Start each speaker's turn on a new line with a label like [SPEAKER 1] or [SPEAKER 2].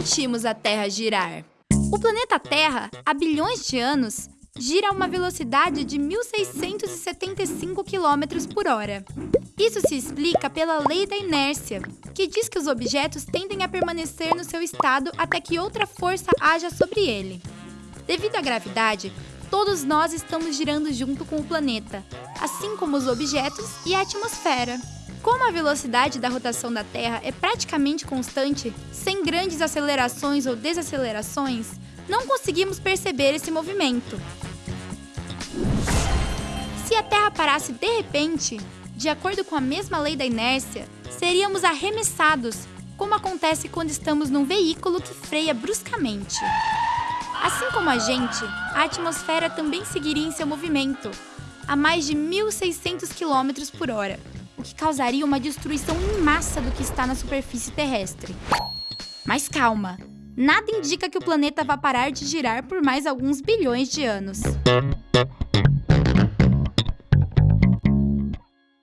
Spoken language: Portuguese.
[SPEAKER 1] sentimos a Terra girar? O planeta Terra, há bilhões de anos, gira a uma velocidade de 1.675 km por hora. Isso se explica pela lei da inércia, que diz que os objetos tendem a permanecer no seu estado até que outra força haja sobre ele. Devido à gravidade, todos nós estamos girando junto com o planeta, assim como os objetos e a atmosfera. Como a velocidade da rotação da Terra é praticamente constante, sem grandes acelerações ou desacelerações, não conseguimos perceber esse movimento. Se a Terra parasse de repente, de acordo com a mesma lei da inércia, seríamos arremessados, como acontece quando estamos num veículo que freia bruscamente. Assim como a gente, a atmosfera também seguiria em seu movimento, a mais de 1.600 km por hora o que causaria uma destruição em massa do que está na superfície terrestre. Mas calma, nada indica que o planeta vá parar de girar por mais alguns bilhões de anos.